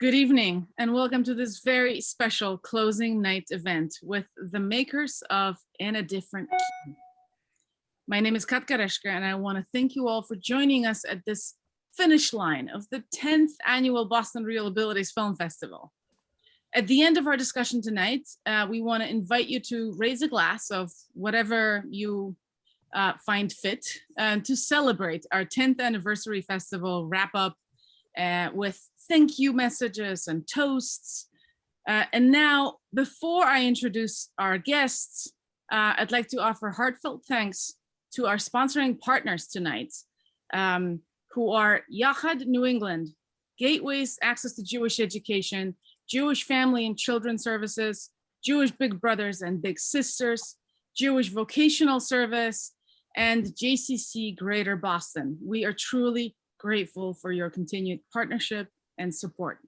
Good evening and welcome to this very special closing night event with the makers of In a Different Key. My name is Katka Reshka and I want to thank you all for joining us at this finish line of the 10th annual Boston ReelAbilities Film Festival. At the end of our discussion tonight, uh, we want to invite you to raise a glass of whatever you uh, find fit uh, to celebrate our 10th anniversary festival wrap up uh, with thank you messages and toasts. Uh, and now, before I introduce our guests, uh, I'd like to offer heartfelt thanks to our sponsoring partners tonight, um, who are Yachad New England, Gateways Access to Jewish Education, Jewish Family and Children Services, Jewish Big Brothers and Big Sisters, Jewish Vocational Service, and JCC Greater Boston. We are truly grateful for your continued partnership and support.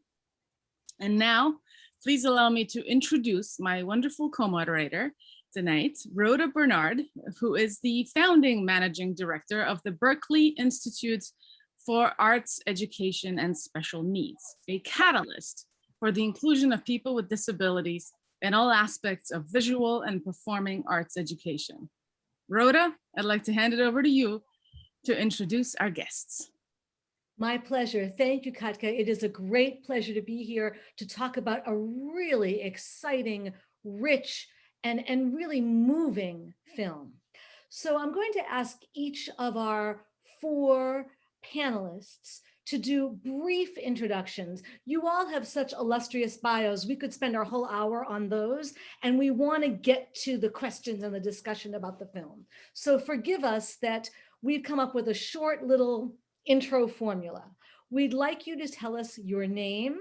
And now, please allow me to introduce my wonderful co-moderator tonight, Rhoda Bernard, who is the founding managing director of the Berklee Institute for Arts Education and Special Needs, a catalyst for the inclusion of people with disabilities in all aspects of visual and performing arts education. Rhoda, I'd like to hand it over to you to introduce our guests. My pleasure. Thank you, Katka. It is a great pleasure to be here to talk about a really exciting, rich, and, and really moving film. So I'm going to ask each of our four panelists to do brief introductions. You all have such illustrious bios. We could spend our whole hour on those, and we want to get to the questions and the discussion about the film. So forgive us that we've come up with a short little intro formula. We'd like you to tell us your name,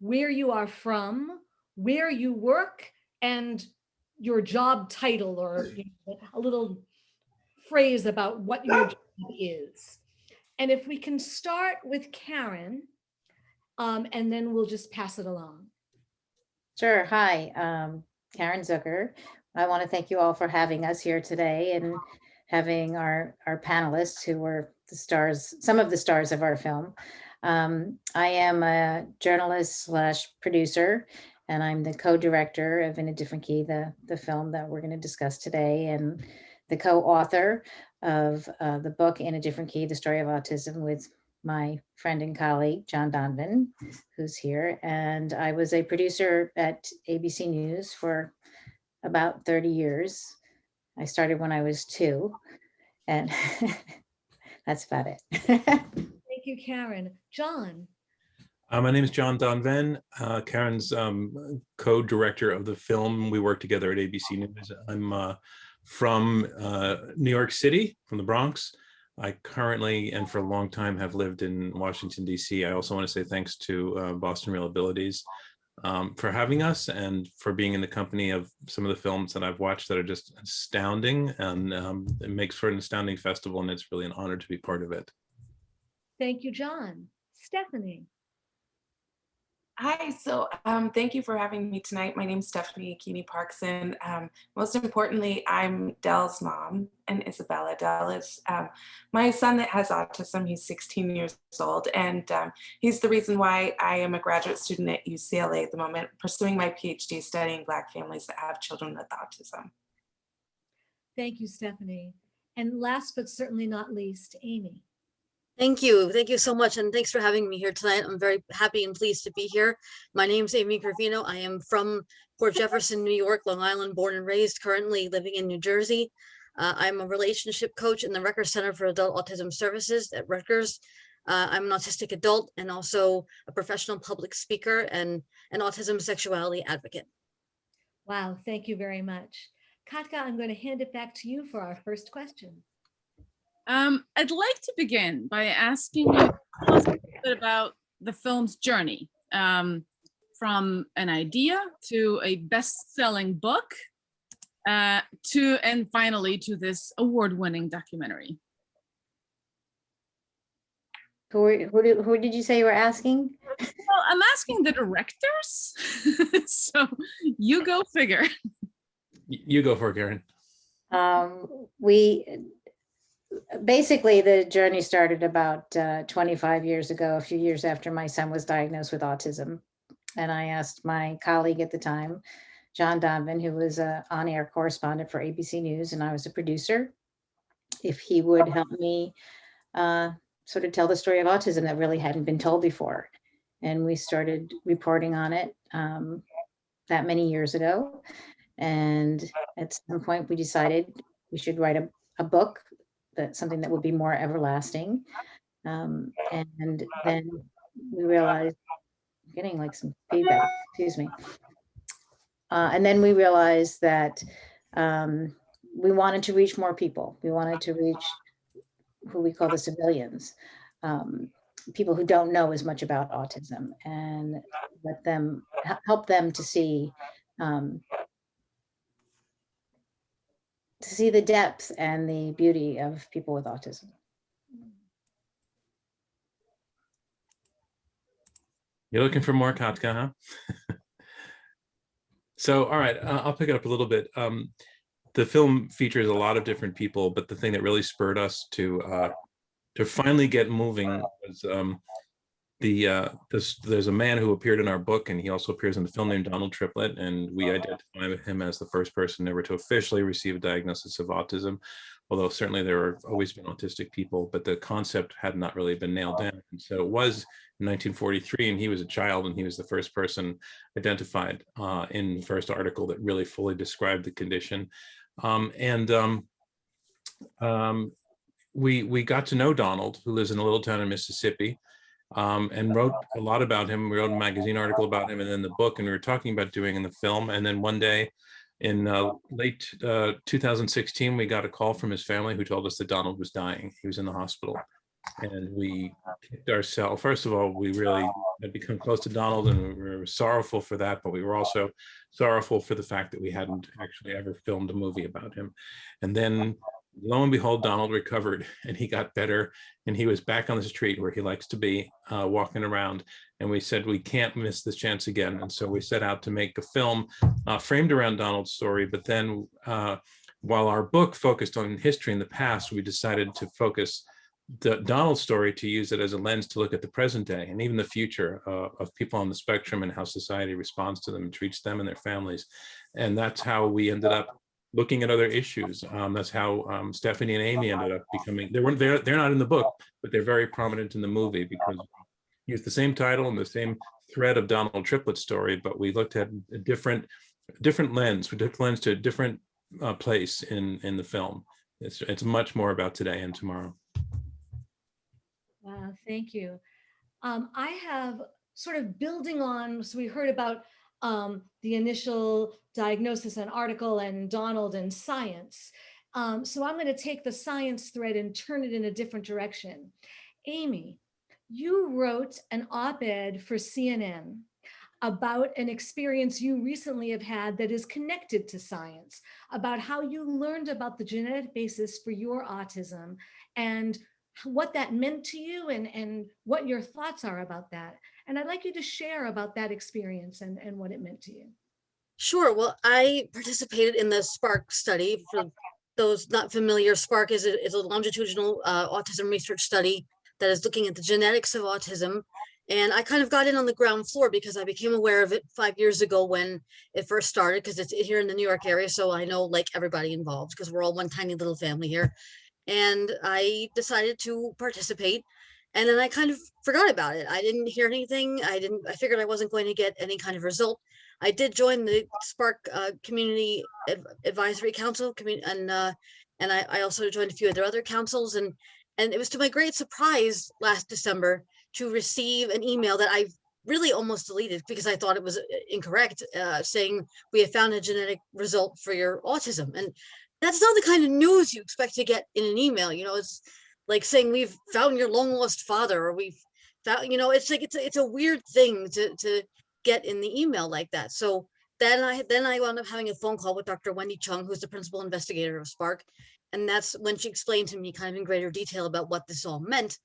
where you are from, where you work, and your job title or you know, a little phrase about what your job is. And if we can start with Karen, um, and then we'll just pass it along. Sure. Hi, um, Karen Zucker. I want to thank you all for having us here today and having our, our panelists who were the stars, some of the stars of our film. Um, I am a journalist slash producer, and I'm the co-director of In a Different Key, the, the film that we're going to discuss today, and the co-author of uh, the book In a Different Key, The Story of Autism with my friend and colleague, John Donvan, who's here. And I was a producer at ABC News for about 30 years. I started when I was two and that's about it. Thank you, Karen. John. Uh, my name is John Donvan, uh, Karen's um, co-director of the film. We work together at ABC News. I'm uh, from uh, New York City, from the Bronx. I currently and for a long time have lived in Washington, D.C. I also want to say thanks to uh, Boston ReelAbilities um, for having us and for being in the company of some of the films that I've watched that are just astounding and um, it makes for an astounding festival and it's really an honor to be part of it. Thank you, John. Stephanie. Hi, so um, thank you for having me tonight. My name is Stephanie Keeney Parkson. Um, most importantly, I'm Dell's mom and Isabella. Dell is um, my son that has autism. He's 16 years old and um, he's the reason why I am a graduate student at UCLA at the moment, pursuing my PhD studying Black families that have children with autism. Thank you, Stephanie. And last but certainly not least, Amy. Thank you. Thank you so much. And thanks for having me here tonight. I'm very happy and pleased to be here. My name is Amy Gravino. I am from Port Jefferson, New York, Long Island, born and raised, currently living in New Jersey. Uh, I'm a relationship coach in the Rutgers Center for Adult Autism Services at Rutgers. Uh, I'm an autistic adult and also a professional public speaker and an autism sexuality advocate. Wow, thank you very much. Katka, I'm going to hand it back to you for our first question. Um, I'd like to begin by asking you a little bit about the film's journey um, from an idea to a best-selling book uh, to and finally to this award-winning documentary. Who, who, did, who did you say you were asking? Well, I'm asking the directors. so you go figure. You go for it, Karen. Um, we basically, the journey started about uh, 25 years ago, a few years after my son was diagnosed with autism. And I asked my colleague at the time, John Donvan, who was a on-air correspondent for ABC News, and I was a producer, if he would help me uh, sort of tell the story of autism that really hadn't been told before. And we started reporting on it um, that many years ago. And at some point, we decided we should write a, a book that something that would be more everlasting. Um, and then we realized, getting like some feedback, excuse me. Uh, and then we realized that um, we wanted to reach more people. We wanted to reach who we call the civilians, um, people who don't know as much about autism and let them help them to see um, to see the depth and the beauty of people with autism. You're looking for more Katka, huh? so, all right, uh, I'll pick it up a little bit. Um, the film features a lot of different people, but the thing that really spurred us to uh, to finally get moving was um, the uh, this, there's a man who appeared in our book, and he also appears in the film named Donald Triplett, and we identify him as the first person ever to officially receive a diagnosis of autism. Although certainly there have always been autistic people, but the concept had not really been nailed down. And so it was in 1943, and he was a child, and he was the first person identified uh, in the first article that really fully described the condition. Um, and um, um, we we got to know Donald, who lives in a little town in Mississippi, um, and wrote a lot about him. We wrote a magazine article about him, and then the book, and we were talking about doing in the film. And then one day, in uh, late uh, 2016, we got a call from his family who told us that Donald was dying. He was in the hospital, and we kicked ourselves. First of all, we really had become close to Donald, and we were sorrowful for that. But we were also sorrowful for the fact that we hadn't actually ever filmed a movie about him. And then lo and behold, Donald recovered and he got better and he was back on the street where he likes to be uh, walking around. And we said, we can't miss this chance again. And so we set out to make a film uh, framed around Donald's story. But then uh, while our book focused on history in the past, we decided to focus the Donald's story to use it as a lens to look at the present day and even the future uh, of people on the spectrum and how society responds to them and treats them and their families. And that's how we ended up looking at other issues. Um, that's how um, Stephanie and Amy ended up becoming, they weren't, they're, they're not in the book, but they're very prominent in the movie because use the same title and the same thread of Donald Triplett's story, but we looked at a different, different lens, we took lens to a different uh, place in, in the film. It's, it's much more about today and tomorrow. Wow, thank you. Um, I have sort of building on, so we heard about um, the initial diagnosis and article and Donald and science. Um, so I'm going to take the science thread and turn it in a different direction. Amy, you wrote an op-ed for CNN about an experience you recently have had that is connected to science, about how you learned about the genetic basis for your autism and what that meant to you and, and what your thoughts are about that. And I'd like you to share about that experience and, and what it meant to you. Sure. Well, I participated in the SPARK study. For those not familiar, SPARK is a, is a longitudinal uh, autism research study that is looking at the genetics of autism. And I kind of got in on the ground floor because I became aware of it five years ago when it first started, because it's here in the New York area. So I know like everybody involved because we're all one tiny little family here. And I decided to participate. And then I kind of forgot about it. I didn't hear anything. I didn't, I figured I wasn't going to get any kind of result. I did join the Spark uh, Community Ad- Advisory Council and uh, and I, I also joined a few of their other councils and and it was to my great surprise last December to receive an email that I really almost deleted because I thought it was uh, incorrect, uh, saying we have found a genetic result for your autism. And that's not the kind of news you expect to get in an email. You know, it's like saying we've found your long lost father or we've found, you know, it's like it's a, it's a weird thing to to get in the email like that. So then I then I wound up having a phone call with Dr. Wendy Chung, who's the principal investigator of Spark. And that's when she explained to me kind of in greater detail about what this all meant.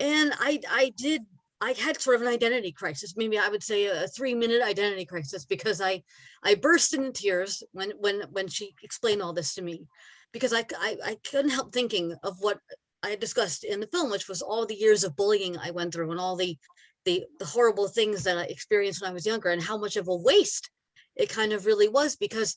And I I did I had sort of an identity crisis. Maybe I would say a three minute identity crisis because I, I burst into tears when, when, when she explained all this to me. Because I I couldn't help thinking of what I discussed in the film, which was all the years of bullying I went through and all the, the, the horrible things that I experienced when I was younger and how much of a waste it kind of really was because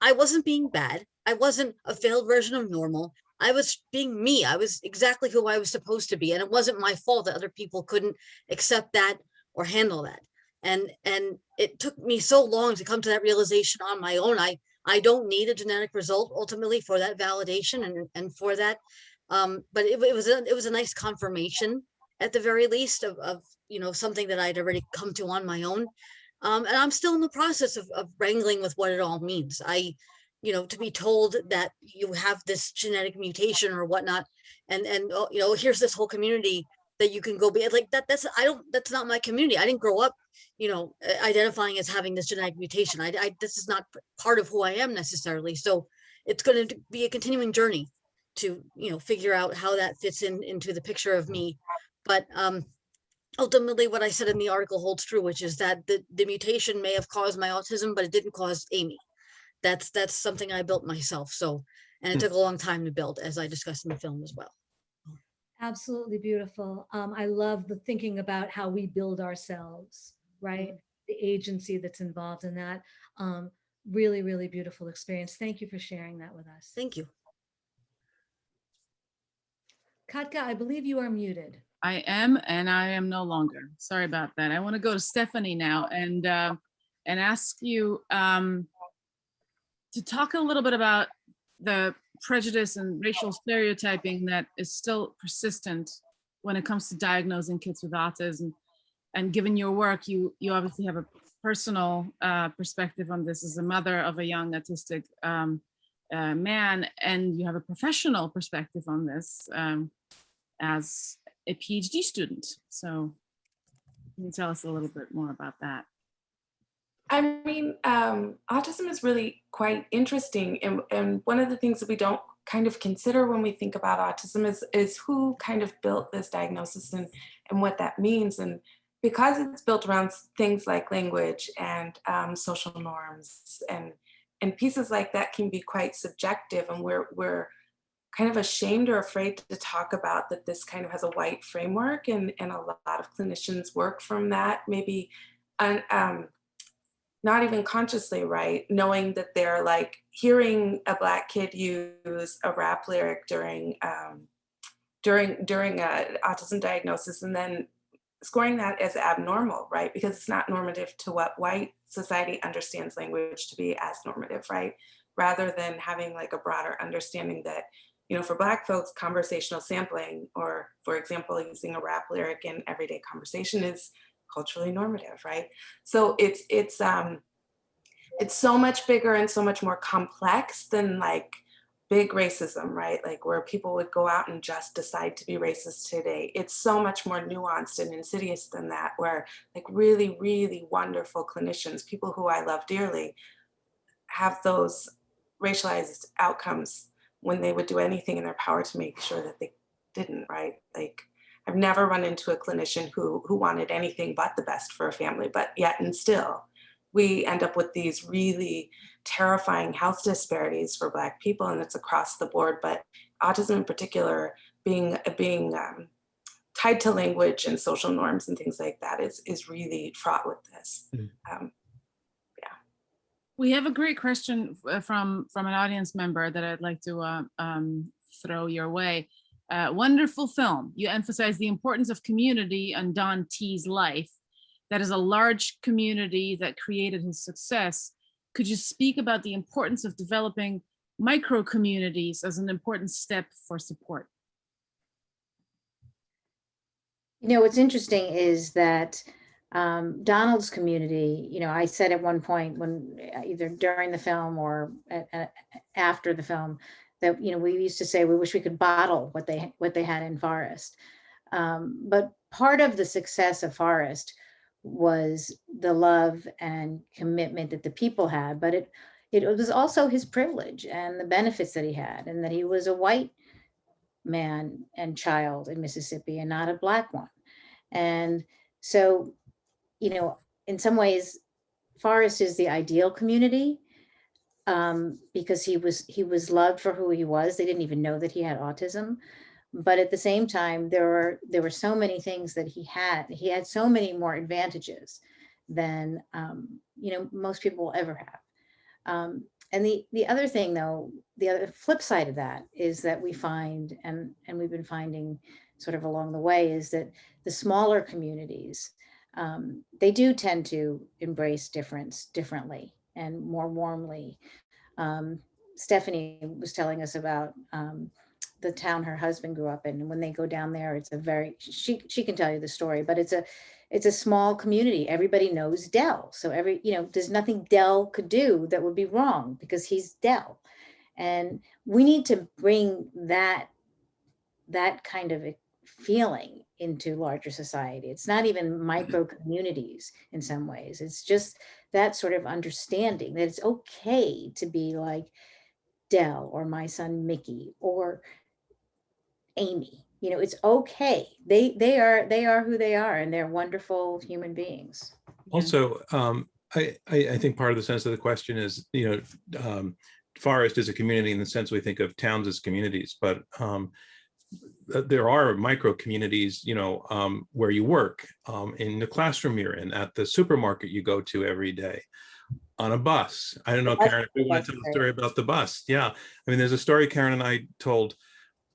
I wasn't being bad. I wasn't a failed version of normal. I was being me. I was exactly who I was supposed to be. And it wasn't my fault that other people couldn't accept that or handle that. And and it took me so long to come to that realization on my own. I I don't need a genetic result ultimately for that validation and, and for that. Um, but it, it was a, it was a nice confirmation at the very least of, of you know something that I'd already come to on my own. Um, and I'm still in the process of, of wrangling with what it all means. I, you know, to be told that you have this genetic mutation or whatnot, and and oh, you know, here's this whole community that you can go be like that. That's I don't. That's not my community. I didn't grow up, you know, identifying as having this genetic mutation. I, I this is not part of who I am necessarily. So it's going to be a continuing journey to you know figure out how that fits in into the picture of me. But um, ultimately what I said in the article holds true, which is that the, the mutation may have caused my autism, but it didn't cause Amy. That's that's something I built myself. So, and it Hmm. took a long time to build, as I discussed in the film as well. Absolutely beautiful. Um, I love the thinking about how we build ourselves, right? The agency that's involved in that. Um, really, really beautiful experience. Thank you for sharing that with us. Thank you. Katka, I believe you are muted. I am, and I am no longer. Sorry about that. I want to go to Stephanie now and, uh, and ask you um, to talk a little bit about the prejudice and racial stereotyping that is still persistent when it comes to diagnosing kids with autism. And given your work, you, you obviously have a personal uh, perspective on this as a mother of a young autistic um, uh, man, and you have a professional perspective on this um, as a PhD student. So can you tell us a little bit more about that? I mean, um, autism is really quite interesting. And, and one of the things that we don't kind of consider when we think about autism is, is who kind of built this diagnosis and, and what that means. And because it's built around things like language and um, social norms and, and pieces like that can be quite subjective. And we're, we're kind of ashamed or afraid to talk about that this kind of has a white framework. And, and a lot of clinicians work from that, maybe un, um, not even consciously right, knowing that they're like hearing a black kid use a rap lyric during um, during during a autism diagnosis, and then scoring that as abnormal, right? Because it's not normative to what white society understands language to be as normative, right? Rather than having like a broader understanding that, you know, for black folks, conversational sampling, or for example, using a rap lyric in everyday conversation is culturally normative, right? So it's it's um it's so much bigger and so much more complex than like big racism, right? Like where people would go out and just decide to be racist today. It's so much more nuanced and insidious than that, where like really, really wonderful clinicians, people who I love dearly, have those racialized outcomes when they would do anything in their power to make sure that they didn't, right? Like I've never run into a clinician who who wanted anything but the best for a family, but yet and still we end up with these really terrifying health disparities for black people and it's across the board, but autism in particular being being um, tied to language and social norms and things like that is is really fraught with this. Mm. Um, We have a great question uh, from, from an audience member that I'd like to uh, um, throw your way. Uh, Wonderful film. You emphasize the importance of community on Don T's life. That is a large community that created his success. Could you speak about the importance of developing micro communities as an important step for support? You know, what's interesting is that um, Donald's community, you know, I said at one point when uh, either during the film or a- a- after the film that, you know, we used to say we wish we could bottle what they what they had in Forest. Um, but part of the success of Forest was the love and commitment that the people had, but it it was also his privilege and the benefits that he had, and that he was a white man and child in Mississippi and not a black one. And so, you know, in some ways, Forest is the ideal community um, because he was he was loved for who he was. They didn't even know that he had autism. But at the same time, there were there were so many things that he had. He had so many more advantages than um, you know most people will ever have. Um, and the the other thing, though, the other flip side of that is that we find, and and we've been finding sort of along the way, is that the smaller communities um, they do tend to embrace difference differently and more warmly. Um, Stephanie was telling us about um, the town her husband grew up in, and when they go down there, it's a very she she can tell you the story, but it's a it's a small community. Everybody knows Dell, so every you know there's nothing Dell could do that would be wrong because he's Dell, and we need to bring that that kind of feeling into larger society. It's not even micro communities in some ways. It's just that sort of understanding that it's okay to be like Dell or my son Mickey or Amy. You know, it's okay. They they are they are who they are and they're wonderful human beings. Also, um, I, I, I think part of the sense of the question is, you know, um, Forest is a community in the sense we think of towns as communities, but um, there are micro communities, you know, um, where you work, um, in the classroom you're in, at the supermarket you go to every day, on a bus. I don't know, Karen, if you want to tell a story about the bus. Yeah. I mean, there's a story Karen and I told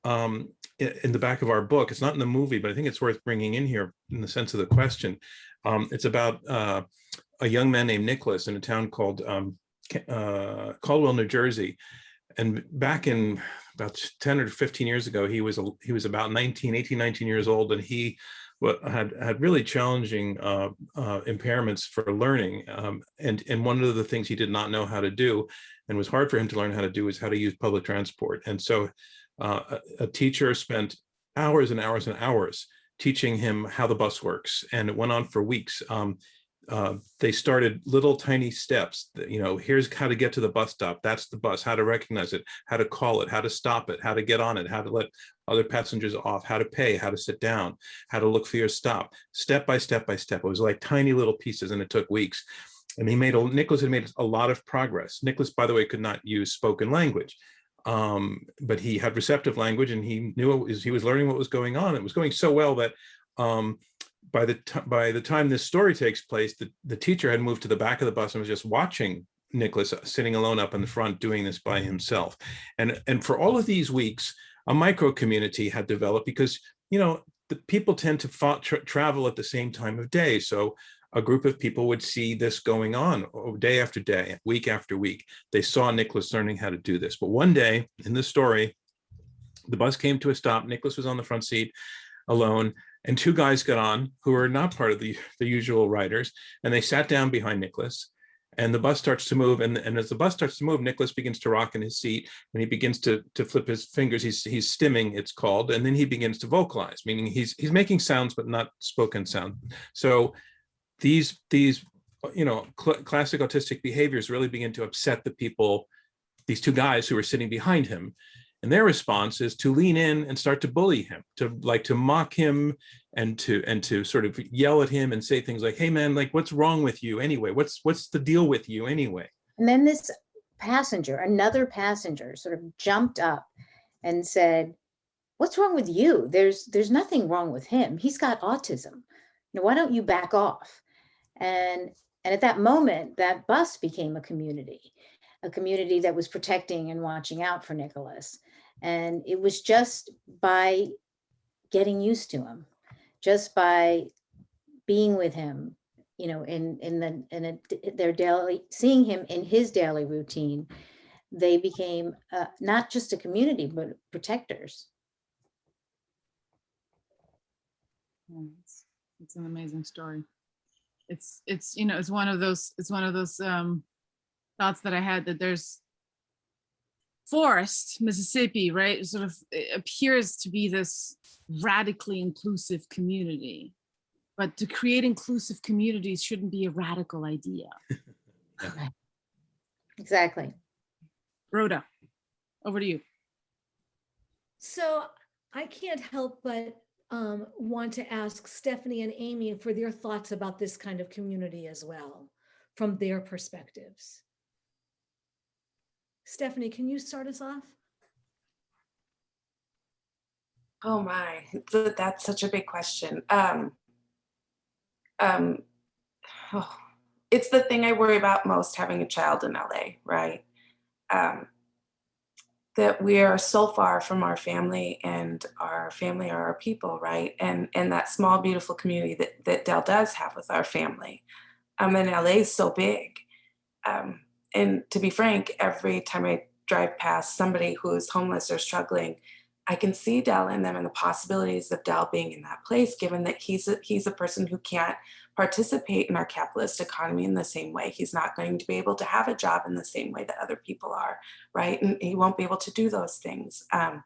um, in the back of our book. It's not in the movie, but I think it's worth bringing in here in the sense of the question. Um, it's about uh, a young man named Nicholas in a town called um, uh, Caldwell, New Jersey. And back in about 10 or 15 years ago, he was he was about 19, 18, 19 years old, and he had had really challenging uh, uh, impairments for learning. Um, and and one of the things he did not know how to do, and was hard for him to learn how to do, is how to use public transport. And so, uh, a, a teacher spent hours and hours and hours teaching him how the bus works, and it went on for weeks. Um, uh, they started little tiny steps that, you know, here's how to get to the bus stop. That's the bus, how to recognize it, how to call it, how to stop it, how to get on it, how to let other passengers off, how to pay, how to sit down, how to look for your stop, step by step by step. It was like tiny little pieces and it took weeks. And he made, a Nicholas had made a lot of progress. Nicholas, by the way, could not use spoken language. Um, but he had receptive language and he knew was, he was learning what was going on. It was going so well that um, by the by the time this story takes place, the, the teacher had moved to the back of the bus and was just watching Nicholas sitting alone up in the front doing this by himself. And and for all of these weeks, a micro community had developed because you know the people tend to tra- travel at the same time of day. So a group of people would see this going on oh, day after day, week after week. They saw Nicholas learning how to do this. But one day in the story, the bus came to a stop. Nicholas was on the front seat alone and two guys got on who are not part of the, the usual riders, and they sat down behind Nicholas. And the bus starts to move, and, and as the bus starts to move, Nicholas begins to rock in his seat, and he begins to, to flip his fingers. He's, he's stimming, it's called, and then he begins to vocalize, meaning he's he's making sounds but not spoken sound. So these these you know cl- classic autistic behaviors really begin to upset the people, these two guys who are sitting behind him, and their response is to lean in and start to bully him, to like to mock him and to and to sort of yell at him and say things like, "Hey man, like what's wrong with you anyway? What's what's the deal with you anyway?" And then this passenger, another passenger sort of jumped up and said, what's wrong with you? There's there's nothing wrong with him. He's got autism. Now, why don't you back off? And and at that moment, that bus became a community, a community that was protecting and watching out for Nicholas. And it was just by getting used to him, just by being with him, you know, in in the in a, their daily seeing him in his daily routine, they became uh, not just a community but protectors. It's it's an amazing story. It's, it's, you know, it's one of those, it's one of those um thoughts that I had that there's Forest, Mississippi, right, sort of appears to be this radically inclusive community. But to create inclusive communities shouldn't be a radical idea. Exactly. Rhoda, over to you. So I can't help but um, want to ask Stephanie and Amy for their thoughts about this kind of community as well, from their perspectives. Stephanie, can you start us off? Oh my, that's such a big question. Um, um, oh, it's the thing I worry about most having a child in LA, right? Um, that we are so far from our family and our family are our people, right? And and that small, beautiful community that, that Dell does have with our family. Um, and LA is so big. Um, and to be frank, every time I drive past somebody who is homeless or struggling, I can see Dell in them and the possibilities of Dell being in that place, given that he's a, he's a person who can't participate in our capitalist economy in the same way. He's not going to be able to have a job in the same way that other people are, right? And he won't be able to do those things. Um,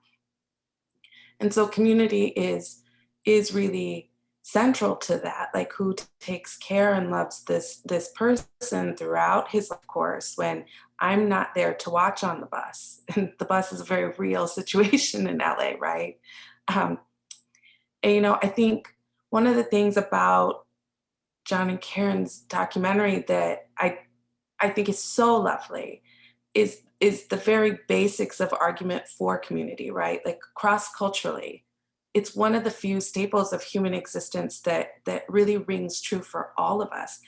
and so community is is really central to that like who takes care and loves this this person throughout his course when i'm not there to watch on the bus. And the bus is a very real situation in la right? Um, and you know i think one of the things about john and karen's documentary that i i think is so lovely is is the very basics of argument for community right? Like cross culturally it's one of the few staples of human existence that that really rings true for all of us.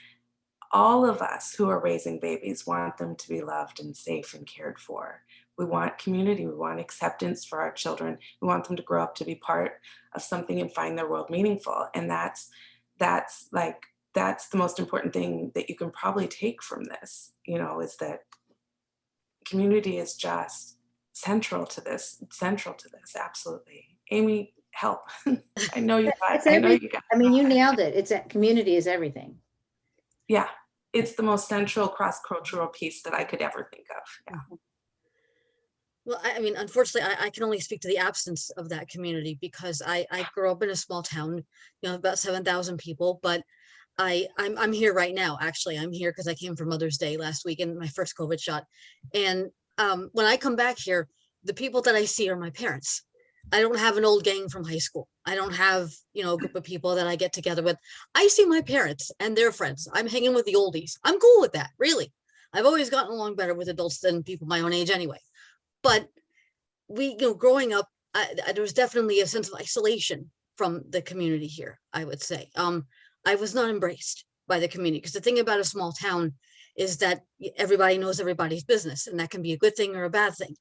All of us who are raising babies want them to be loved and safe and cared for. We want community. We want acceptance for our children. We want them to grow up to be part of something and find their world meaningful. And that's that's like that's the most important thing that you can probably take from this you know is that community is just central to this central to this absolutely. Amy help. I know you guys. I know you got, I mean, you nailed it. It's, a community is everything. yeah, it's the most central cross-cultural piece that I could ever think of. Yeah. Well, I, I mean, unfortunately, I, I can only speak to the absence of that community because I, I grew up in a small town, you know, about seven thousand people, but I, I'm, I'm here right now, actually. I'm here because I came for Mother's Day last week and my first COVID shot. And um, when I come back here, the people that I see are my parents. I don't have an old gang from high school. I don't have, you know, a group of people that I get together with. I see my parents and their friends. I'm hanging with the oldies. I'm cool with that, really. I've always gotten along better with adults than people my own age anyway. But we, you know, growing up, I, I- there was definitely a sense of isolation from the community here, I would say. Um, I was not embraced by the community because the thing about a small town is that everybody knows everybody's business and that can be a good thing or a bad thing.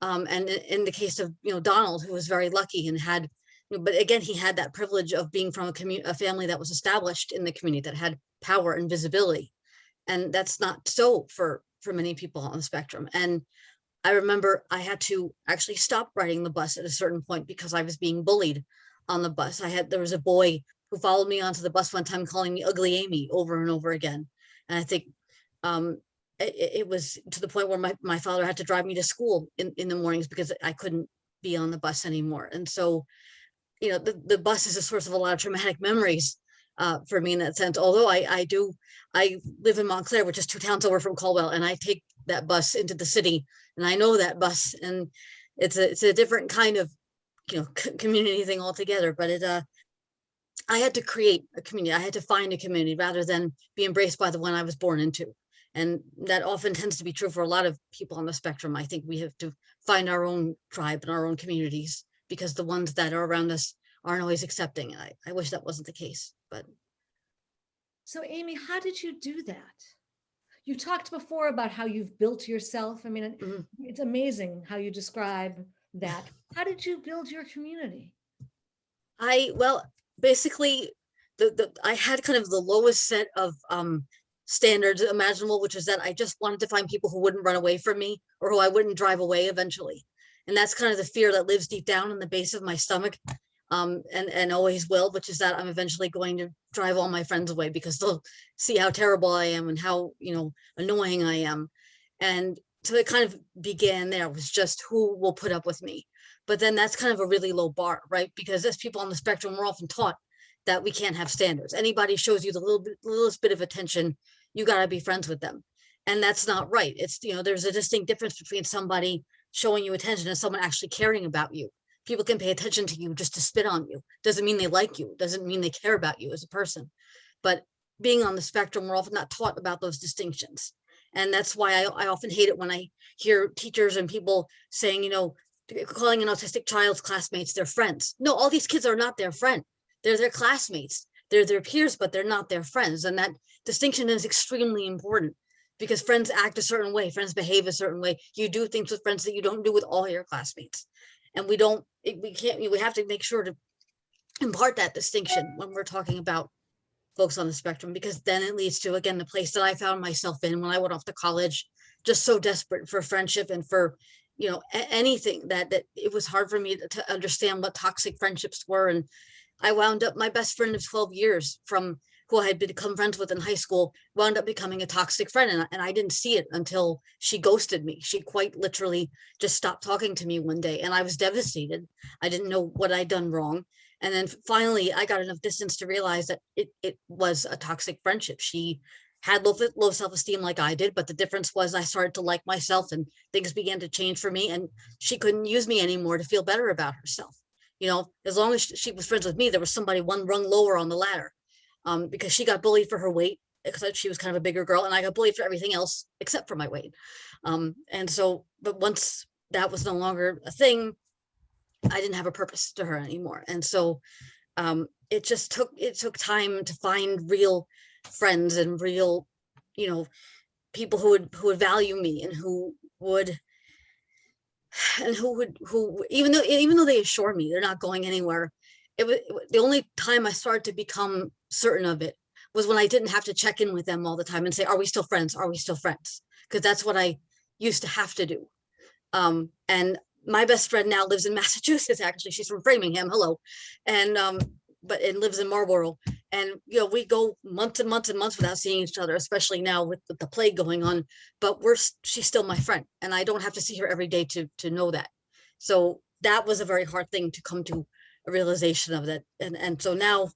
Um, and in the case of, you know, Donald, who was very lucky and had, you know, but again, he had that privilege of being from a community, a family that was established in the community that had power and visibility. And that's not so for, for many people on the spectrum. And I remember I had to actually stop riding the bus at a certain point because I was being bullied on the bus. I had, there was a boy who followed me onto the bus one time calling me ugly Amy over and over again. And I think um, it, was to the point where my, my father had to drive me to school in, in the mornings because I couldn't be on the bus anymore. And so, you know, the, the bus is a source of a lot of traumatic memories uh, for me in that sense. Although I, I do, I live in Montclair, which is two towns over from Caldwell, and I take that bus into the city and I know that bus and it's a, it's a different kind of, you know, community thing altogether, but it, uh, I had to create a community. I had to find a community rather than be embraced by the one I was born into. And that often tends to be true for a lot of people on the spectrum. I think we have to find our own tribe and our own communities because the ones that are around us aren't always accepting. I, I wish that wasn't the case, but So Amy, how did you do that? You talked before about how you've built yourself. I mean, it- Mhm. it's amazing how you describe that. How did you build your community? I, well, basically, the, the, I had kind of the lowest set of um standards imaginable, which is that I just wanted to find people who wouldn't run away from me or who I wouldn't drive away eventually. And that's kind of the fear that lives deep down in the base of my stomach. Um, and, and always will, which is that I'm eventually going to drive all my friends away because they'll see how terrible I am and how, you know, annoying I am. And so it kind of began there was just who will put up with me but then that's kind of a really low bar, right? Because as people on the spectrum, we're often taught that we can't have standards. Anybody shows you the little bit, littlest bit of attention, you gotta be friends with them. And that's not right. It's, you know, there's a distinct difference between somebody showing you attention and someone actually caring about you. people can pay attention to you just to spit on you. Doesn't mean they like you, doesn't mean they care about you as a person. But being on the spectrum, we're often not taught about those distinctions. And that's why I, I often hate it when I hear teachers and people saying, you know, calling an autistic child's classmates their friends. No, all these kids are not their friend. They're their classmates. They're their peers, but they're not their friends. And that distinction is extremely important because friends act a certain way, friends behave a certain way. You do things with friends that you don't do with all your classmates. And we don't, we can't, we have to make sure to impart that distinction when we're talking about folks on the spectrum, because then it leads to, again, the place that I found myself in when I went off to college, just so desperate for friendship and for, you know, anything that, that it was hard for me to understand what toxic friendships were. And I wound up, my best friend of 12 years from who I had become friends with in high school, wound up becoming a toxic friend. And, I- and I didn't see it until she ghosted me. She quite literally just stopped talking to me one day and I was devastated. I didn't know what I'd done wrong. And then finally I got enough distance to realize that it, it was a toxic friendship. She had low, low self-esteem like I did, but the difference was I started to like myself and things began to change for me and she couldn't use me anymore to feel better about herself. You know, as long as she was friends with me, there was somebody one rung lower on the ladder. Um, because she got bullied for her weight, because she was kind of a bigger girl and I got bullied for everything else except for my weight. Um, and so, but once that was no longer a thing, I didn't have a purpose to her anymore. And so um, it just took, it took time to find real friends and real, you know, people who would, who would value me and who would, and who would, who, even though, even though they assure me they're not going anywhere, it was, the only time I started to become certain of it was when I didn't have to check in with them all the time and say, are we still friends? Are we still friends? Because that's what I used to have to do. Um, and my best friend now lives in Massachusetts, actually. She's from Framingham, hello. And, um, but it lives in Marlborough. And, you know, we go months and months and months without seeing each other, especially now with, with the plague going on. But we're, she's still my friend and I don't have to see her every day to, to know that. So that was a very hard thing to come to a realization of that. And, and so now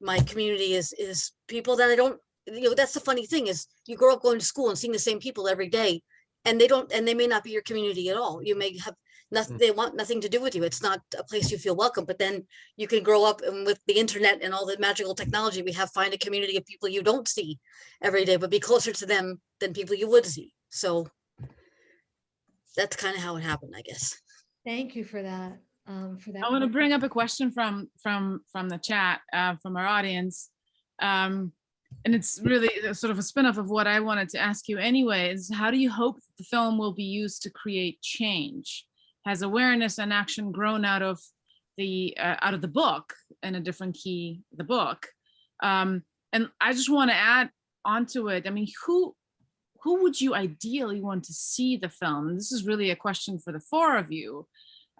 my community is, is people that I don't, you know, that's the funny thing is you grow up going to school and seeing the same people every day. And they don't, and they may not be your community at all. You may have nothing, they want nothing to do with you. It's not a place you feel welcome, but then you can grow up and with the internet and all the magical technology we have, find a community of people you don't see every day, but be closer to them than people you would see. So that's kind of how it happened, I guess. Thank you for that. Um, for that. I want to bring up a question from, from, from the chat, uh, from our audience. Um, and it's really sort of a spin-off of what I wanted to ask you anyway, is How do you hope the film will be used to create change? Has awareness and action grown out of the, uh, out of the book in a different key, the book? Um, and I just want to add onto it. I mean, who, who would you ideally want to see the film? This is really a question for the four of you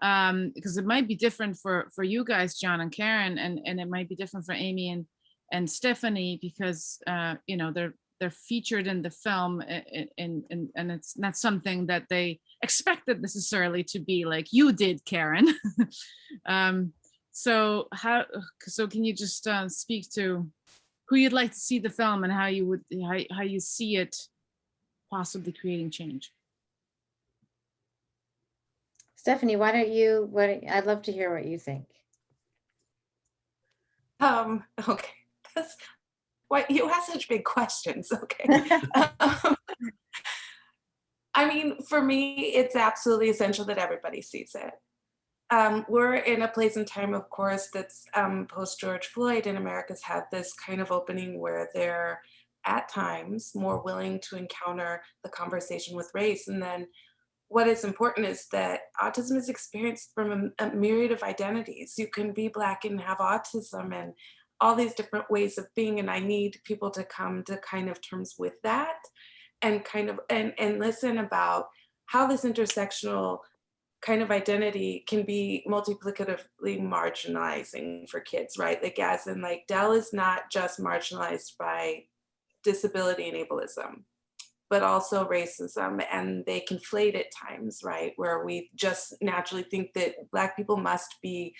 um, because it might be different for for you guys, John and Karen, and and it might be different for Amy and and Stephanie because uh, you know they're they're featured in the film and and and and it's not something that they expected necessarily to be like you did, Karen. um, so how so can you just uh, speak to who you'd like to see the film and how you would how, how you see it possibly creating change? Stephanie, why don't you, what, I'd love to hear what you think. Um, okay, that's, why, you ask such big questions, okay. Um, I mean, for me, it's absolutely essential that everybody sees it. Um, we're in a place and time, of course, that's um, post George Floyd, and America's had this kind of opening where they're at times more willing to encounter the conversation with race. And then what is important is that autism is experienced from a, a myriad of identities. You can be Black and have autism and all these different ways of being. And I need people to come to kind of terms with that and kind of and, and listen about how this intersectional kind of identity can be multiplicatively marginalizing for kids, right? Like as in like Dell is not just marginalized by disability and ableism, but also racism and they conflate at times, right? Where we just naturally think that Black people must be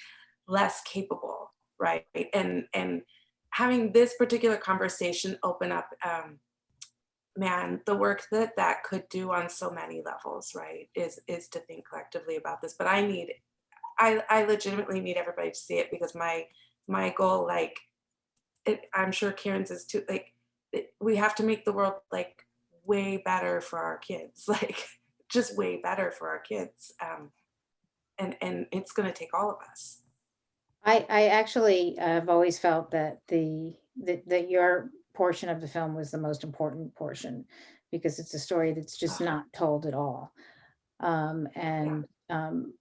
less capable, right? And, and having this particular conversation open up, um, man, the work that that could do on so many levels, right, is, is to think collectively about this. But I need I, I legitimately need everybody to see it because my, my goal, like, it, I'm sure Karen's is too, like, it, we have to make the world like way better for our kids, like just way better for our kids. Um, and, and it's gonna take all of us. I, I actually uh, have always felt that the, that, that your portion of the film was the most important portion because it's a story that's just not told at all. Um, and, um,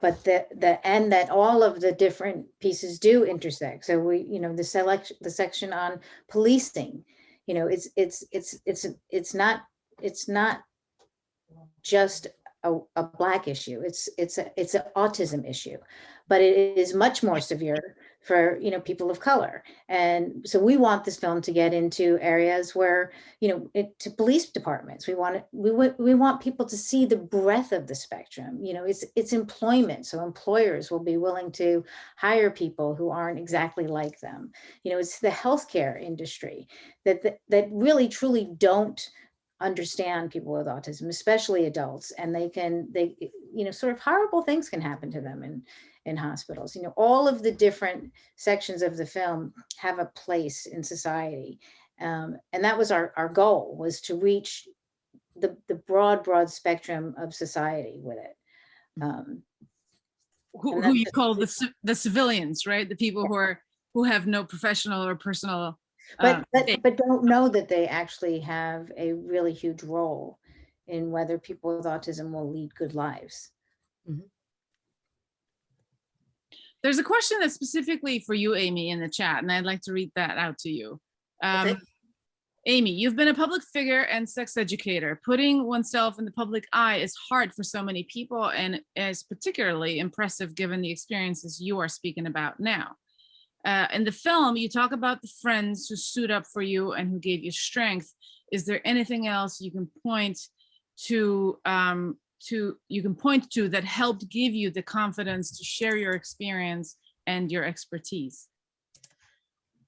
but the, the, and that all of the different pieces do intersect. So we, you know, the selection, the section on policing, you know, it's, it's, it's, it's, it's not, it's not just a, a black issue. It's, it's, a it's an autism issue, but it is much more severe for, you know, people of color. And so we want this film to get into areas where, you know, it, to police departments, we want it, we want, we want people to see the breadth of the spectrum. You know, it's, it's employment. So employers will be willing to hire people who aren't exactly like them. You know, it's the healthcare industry that, that, that really truly don't understand people with autism, especially adults, and they can, they, you know, sort of horrible things can happen to them in, in hospitals. You know, all of the different sections of the film have a place in society. Um, and that was our, our goal was to reach the, the broad, broad spectrum of society with it. Um, Who, who you the- call the, the civilians, right? The people who are, who have no professional or personal. But, um, but, but don't know that they actually have a really huge role in whether people with autism will lead good lives. There's a question that's specifically for you, Amy, in the chat, and I'd like to read that out to you. Okay. Um, Amy, you've been a public figure and sex educator. Putting oneself in the public eye is hard for so many people and is particularly impressive given the experiences you are speaking about now. Uh, in the film, you talk about the friends who stood up for you and who gave you strength. Is there anything else you can point to um, to you can point to that helped give you the confidence to share your experience and your expertise?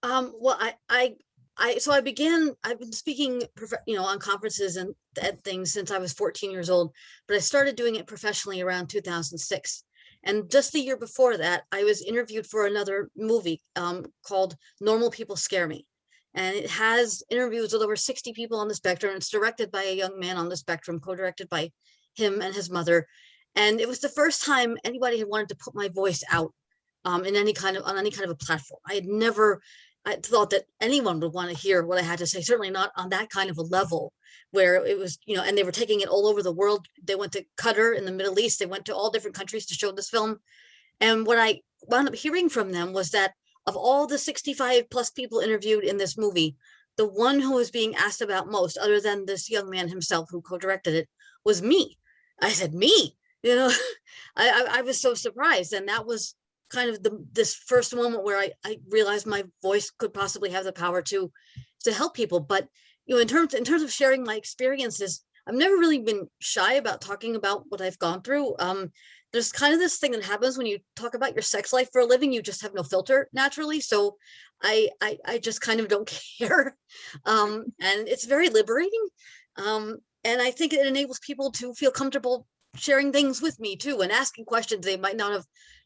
Um, well, I, I, I, so I began, I've been speaking, you know, on conferences and, and things since I was 14 years old, but I started doing it professionally around 2006. And just the year before that, I was interviewed for another movie um, called Normal People Scare Me. And it has interviews with over 60 people on the spectrum. It's directed by a young man on the spectrum, co-directed by him and his mother. And it was the first time anybody had wanted to put my voice out um, in any kind of, on any kind of a platform. I had never I thought that anyone would want to hear what I had to say, certainly not on that kind of a level where it was, you know, and they were taking it all over the world. They went to Qatar in the Middle East, they went to all different countries to show this film. And what I wound up hearing from them was that of all the 65 plus people interviewed in this movie, the one who was being asked about most, other than this young man himself who co-directed it, was me. I said, me, you know, I, I, I was so surprised. And that was kind of the this first moment where I, I realized my voice could possibly have the power to to help people. But you know, in terms in terms of sharing my experiences, I've never really been shy about talking about what I've gone through. Um, there's kind of this thing that happens when you talk about your sex life for a living, you just have no filter naturally. So I I, I just kind of don't care. Um, and it's very liberating. Um, and I think it enables people to feel comfortable sharing things with me too and asking questions they might not have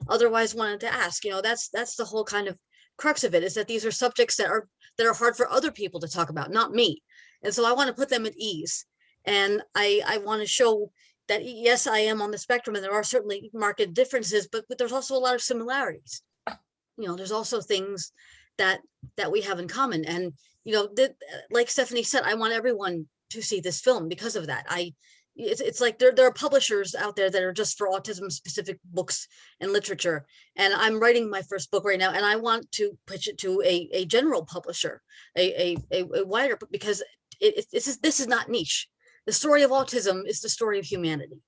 otherwise wanted to ask you know that's that's the whole kind of crux of it is that these are subjects that are that are hard for other people to talk about not me. And so i want to put them at ease. And i i want to show that yes i am on the spectrum and there are certainly marked differences but but there's also a lot of similarities. You know there's also things that that we have in common and you know that like stephanie said i want everyone to see this film because of that. I it's, it's like there, there are publishers out there that are just for autism specific books and literature. And I'm writing my first book right now and I want to pitch it to a, a general publisher, a, a, a, wider, because it, it, this is, this is not niche. The story of autism is the story of humanity.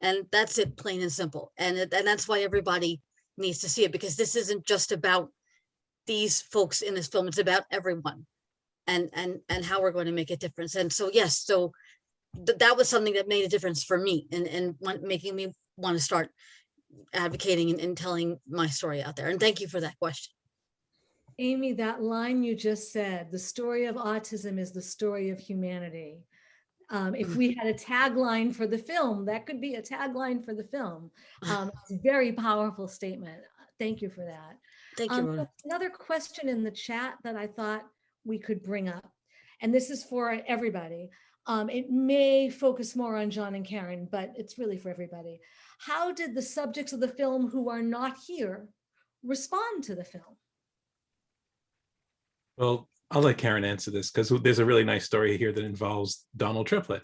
And that's it, plain and simple. And, it, and that's why everybody needs to see it because this isn't just about these folks in this film, it's about everyone and, and, and how we're going to make a difference. And so, yes, so th- that was something that made a difference for me and, and making me want to start advocating and, and telling my story out there. And thank you for that question. Amy, that line you just said, the story of autism is the story of humanity. Um, if we had a tagline for the film, that could be a tagline for the film. Um, very powerful statement. Thank you for that. Thank you, Um, Another question in the chat that I thought we could bring up, and this is for everybody. Um, it may focus more on John and Karen, but it's really for everybody. How did the subjects of the film who are not here respond to the film? Well, I'll let Karen answer this because there's a really nice story here that involves Donald Triplett.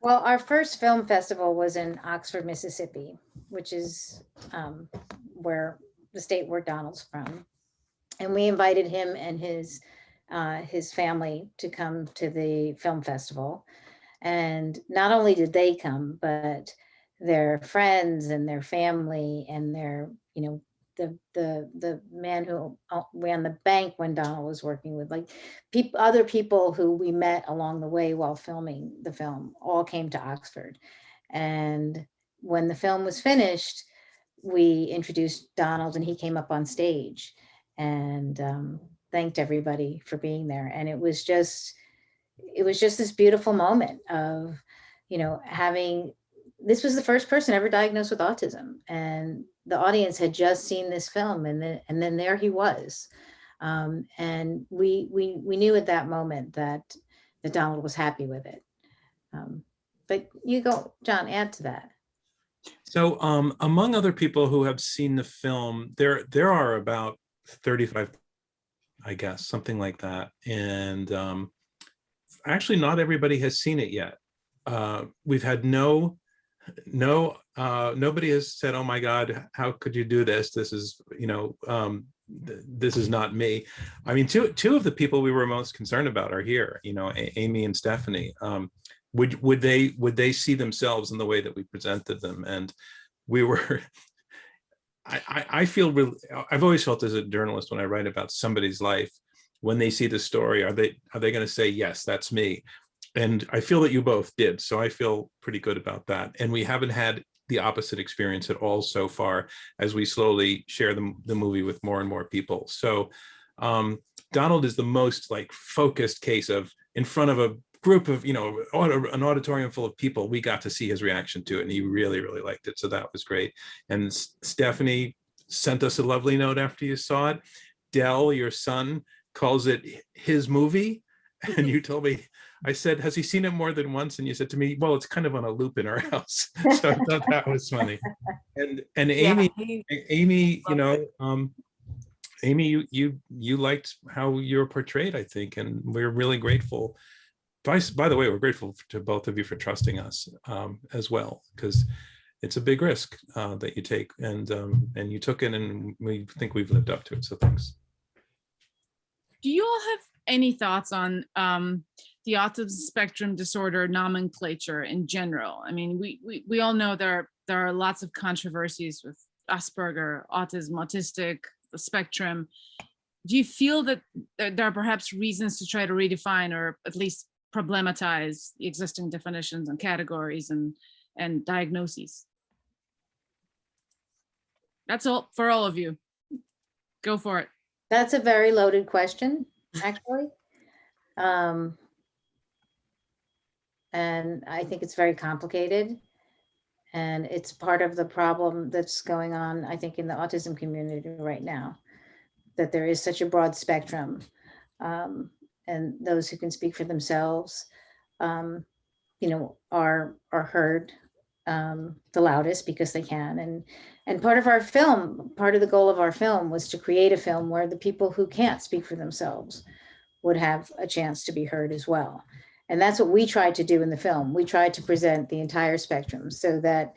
Well, our first film festival was in Oxford, Mississippi, which is um, where the state where Donald's from. And we invited him and his uh, his family to come to the film festival. And not only did they come, but their friends and their family and their, you know, the the the man who uh, ran the bank when Donald was working with, like people, other people who we met along the way while filming the film all came to Oxford. And when the film was finished, we introduced Donald and he came up on stage and um, thanked everybody for being there. And it was just, it was just this beautiful moment of, you know, having, this was the first person ever diagnosed with autism. And the audience had just seen this film and then, and then there he was. Um, and we, we, we knew at that moment that, that Donald was happy with it. Um, but you go, John, add to that. So um, among other people who have seen the film, there there are about 35, I guess, something like that. And um, actually not everybody has seen it yet. Uh, we've had no, no, uh, nobody has said, oh my God, how could you do this? This is, you know, um, th- this is not me. I mean, two, two of the people we were most concerned about are here, you know, A- Amy and Stephanie. Um, would, would they, would they see themselves in the way that we presented them? And we were, I, I, feel really, I've always felt as a journalist when I write about somebody's life, when they see the story, are they, are they going to say, yes, that's me? And I feel that you both did. So I feel pretty good about that. And we haven't had the opposite experience at all so far as we slowly share the, the movie with more and more people. So um, Donald is the most like focused case of in front of a group of, you know, an auditorium full of people, we got to see his reaction to it and he really, really liked it. So that was great. And Stephanie sent us a lovely note after you saw it. Dell, your son, calls it his movie. And you told me, I said, has he seen it more than once? And you said to me, well, it's kind of on a loop in our house. So I thought that was funny. And, and Yeah, Amy, he- Amy, you know, um, Amy, you, you, you liked how you were portrayed, I think, and we're really grateful. By, by the way, we're grateful to both of you for trusting us um, as well, because it's a big risk uh, that you take and, um, and you took it and we think we've lived up to it. So thanks. Do you all have any thoughts on um, the autism spectrum disorder nomenclature in general? I mean, we, we, we all know there are, there are lots of controversies with Asperger, autism, autistic, spectrum. Do you feel that there are perhaps reasons to try to redefine or at least problematize the existing definitions and categories and, and diagnoses? That's all for all of you. Go for it. That's a very loaded question, actually. Um, and I think it's very complicated. And it's part of the problem that's going on, I think, in the autism community right now, that there is such a broad spectrum. Um, and those who can speak for themselves, um, you know, are are heard um, the loudest because they can. And and part of our film, part of the goal of our film was to create a film where the people who can't speak for themselves would have a chance to be heard as well. And that's what we tried to do in the film. We tried to present the entire spectrum so that,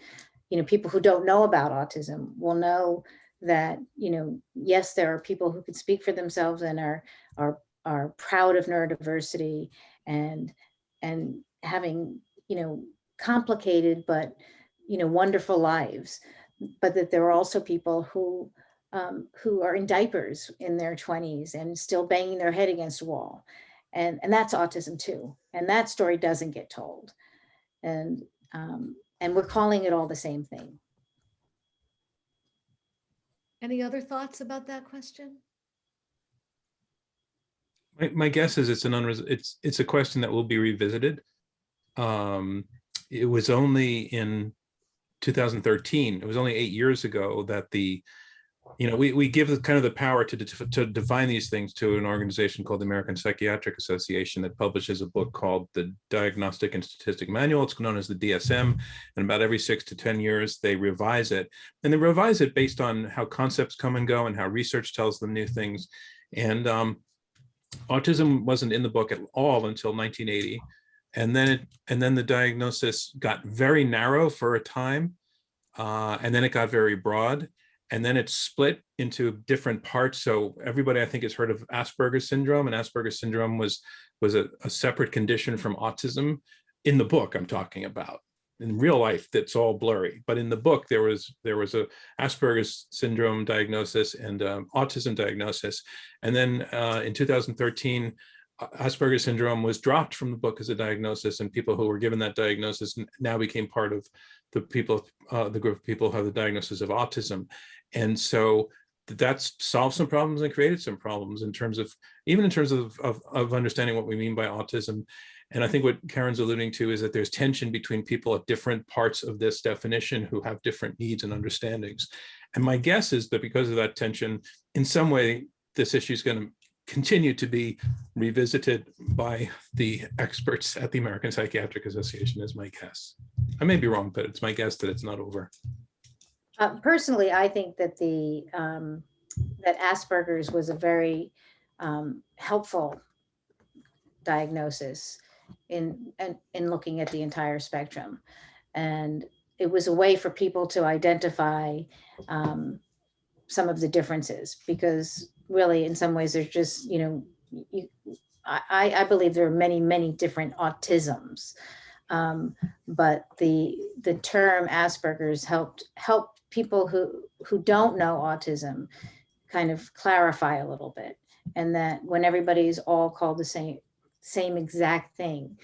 you know, people who don't know about autism will know that, you know, yes, there are people who can speak for themselves and are are are proud of neurodiversity and and having, you know, complicated but, you know, wonderful lives but that there are also people who um, who are in diapers in their 20s and still banging their head against a wall. And, and that's autism too. And that story doesn't get told. And, um, and we're calling it all the same thing. Any other thoughts about that question? My, my guess is it's an unres, it's, it's a question that will be revisited. Um, it was only in 2013, it was only eight years ago that the, you know, we, we give the kind of the power to, def- to define these things to an organization called the American Psychiatric Association that publishes a book called the Diagnostic and Statistic Manual. It's known as the DSM. And about every six to 10 years, they revise it. And they revise it based on how concepts come and go and how research tells them new things. And um, autism wasn't in the book at all until 1980. And then it, and then the diagnosis got very narrow for a time. Uh, and then it got very broad. And then it split into different parts. So everybody, I think, has heard of Asperger's syndrome, and Asperger's syndrome was was a, a separate condition from autism. In the book, I'm talking about. In real life, that's all blurry. But in the book, there was there was a Asperger's syndrome diagnosis and um, autism diagnosis. And then uh, in 2013, uh, Asperger's syndrome was dropped from the book as a diagnosis, and people who were given that diagnosis now became part of the people, uh, the group of people who have the diagnosis of autism. And so th- that's solved some problems and created some problems in terms of, even in terms of, of, of understanding what we mean by autism. And I think what Karen's alluding to is that there's tension between people at different parts of this definition who have different needs and understandings. And my guess is that because of that tension, in some way, this issue is going to continue to be revisited by the experts at the American Psychiatric Association is my guess. I may be wrong, but it's my guess that it's not over. Uh, personally, I think that the, um, that Asperger's was a very, um, helpful diagnosis in, in, in looking at the entire spectrum. And it was a way for people to identify, um, some of the differences because really in some ways there's just, you know, you, I, I believe there are many, many different autisms. Um, but the, the term Asperger's helped, help people who, who don't know autism kind of clarify a little bit. And that when everybody's all called the same, same exact thing,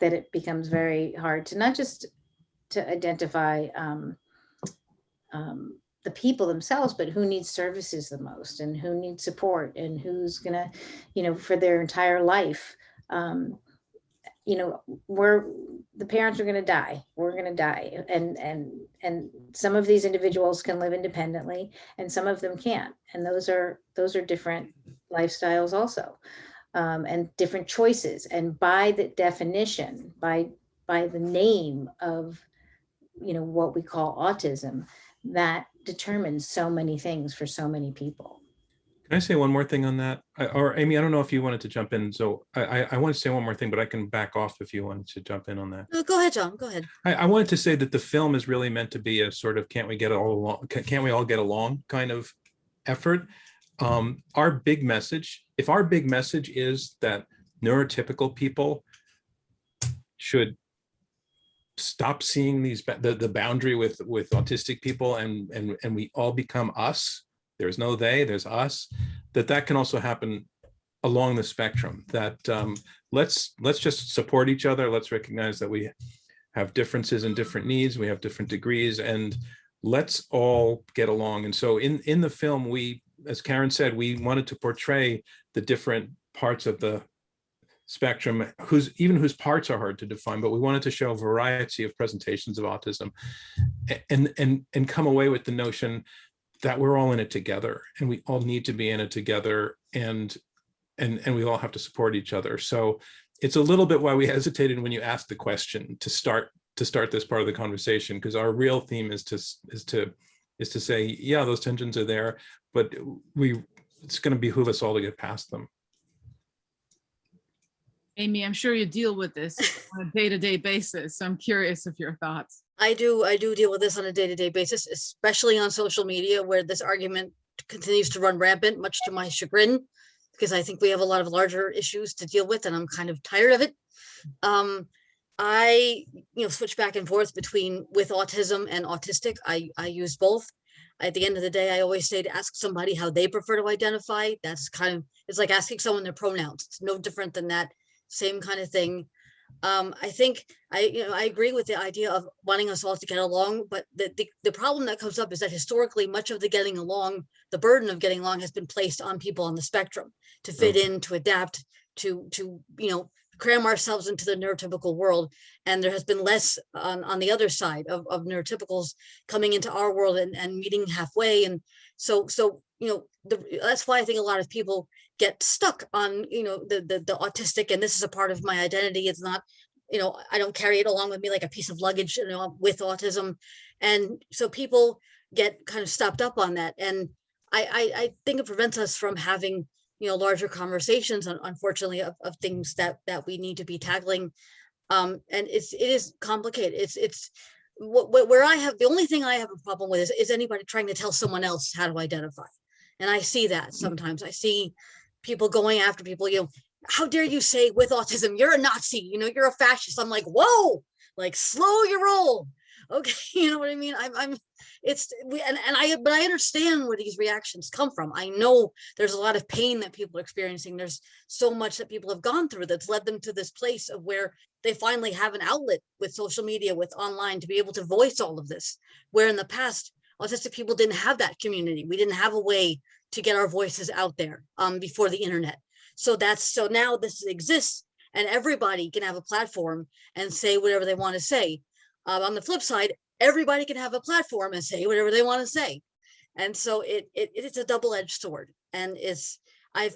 that it becomes very hard to not just to identify um, um, the people themselves, but who needs services the most and who needs support and who's gonna, you know, for their entire life. Um, you know, we're, the parents are gonna die, we're gonna die. And, and, and some of these individuals can live independently and some of them can't. And those are, those are different lifestyles also. Um, and different choices. And by the definition, by, by the name of, you know, what we call autism, that determines so many things for so many people. Can I say one more thing on that? I- Or Amy, I don't know if you wanted to jump in. So I, I, I want to say one more thing, but I can back off if you wanted to jump in on that. No, Go ahead, John, go ahead. I, I wanted to say that the film is really meant to be a sort of can't we get all along, can't we all get along kind of effort. Um, our big message, if our big message is that neurotypical people should stop seeing these, the, the boundary with, with autistic people and, and, and we all become us, there's no they, there's us, that that can also happen along the spectrum, that um, let's, let's just support each other. Let's recognize that we have differences and different needs. We have different degrees and let's all get along. And so in, in the film, we, as Karen said, we wanted to portray the different parts of the spectrum, whose, even whose parts are hard to define, but we wanted to show a variety of presentations of autism and, and, and come away with the notion that we're all in it together and we all need to be in it together and, and, and we all have to support each other. So it's a little bit why we hesitated when you asked the question to start to start this part of the conversation because our real theme is to is to is to say yeah those tensions are there but we it's going to behoove us all to get past them Amy, I'm sure you deal with this on a day-to-day basis. So I'm curious of your thoughts. I do, I do deal with this on a day-to-day basis, especially on social media where this argument continues to run rampant, much to my chagrin. Because I think we have a lot of larger issues to deal with and I'm kind of tired of it. Um, I, you know, switch back and forth between with autism and autistic. I, I use both. At the end of the day, I always say to ask somebody how they prefer to identify. That's kind of, it's like asking someone their pronouns. It's no different than that. Same kind of thing. Um, I think I, you know, I agree with the idea of wanting us all to get along, but the, the, the problem that comes up is that historically much of the getting along, the burden of getting along has been placed on people on the spectrum to fit in, to adapt, to, to, you know, cram ourselves into the neurotypical world. And there has been less on, on the other side of, of neurotypicals coming into our world and, and meeting halfway. And so, so, you know, the, that's why I think a lot of people get stuck on, you know, the, the, the autistic, and this is a part of my identity. It's not, you know, I don't carry it along with me like a piece of luggage, you know, with autism. And so people get kind of stopped up on that. And I, I, I think it prevents us from having, you know, larger conversations, un- unfortunately, of, of things that, that we need to be tackling. Um, and it's, it is complicated. It's, it's, wh- wh- where I have, the only thing I have a problem with is, is anybody trying to tell someone else how to identify. And I see that sometimes. I see people going after people, you know, how dare you say with autism, you're a Nazi, you know, you're a fascist. I'm like, whoa, like slow your roll. Okay, you know what I mean? I'm, I'm, it's, we, and, and I, but I understand where these reactions come from. I know there's a lot of pain that people are experiencing. There's so much that people have gone through that's led them to this place of where they finally have an outlet with social media, with online to be able to voice all of this. Where in the past, autistic people didn't have that community. We didn't have a way to get our voices out there um, before the internet. So that's so now this exists and everybody can have a platform and say whatever they want to say. Um, on the flip side, everybody can have a platform and say whatever they want to say. And so it, it it's a double-edged sword. And it's I've